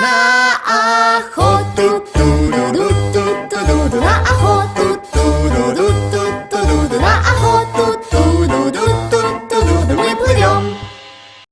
на охоту. Ту-ду-ду-ду-ду-ду на охоту.